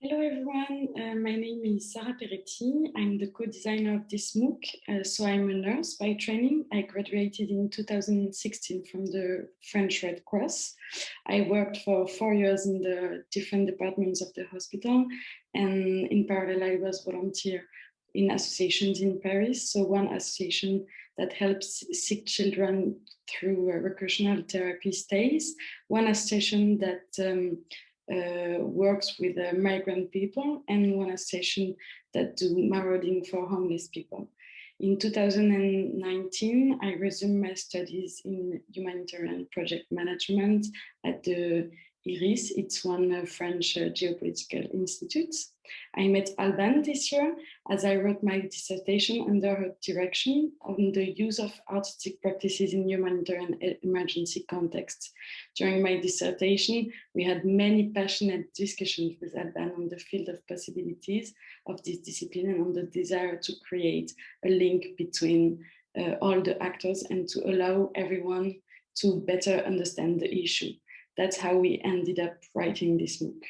Hello everyone, uh, my name is Sarah Peretti. I'm the co-designer of this MOOC. Uh, so I'm a nurse by training. I graduated in 2016 from the French Red Cross. I worked for four years in the different departments of the hospital and in parallel I was volunteer in associations in Paris. So one association that helps sick children through uh, recreational therapy stays, one association that um, uh, works with uh, migrant people and one association that do marauding for homeless people. In 2019, I resumed my studies in humanitarian project management at the IRIS, it's one uh, French geopolitical institute. I met Alban this year as I wrote my dissertation under her direction on the use of artistic practices in humanitarian emergency contexts. During my dissertation, we had many passionate discussions with Alban on the field of possibilities of this discipline and on the desire to create a link between uh, all the actors and to allow everyone to better understand the issue that's how we ended up writing this MOOC.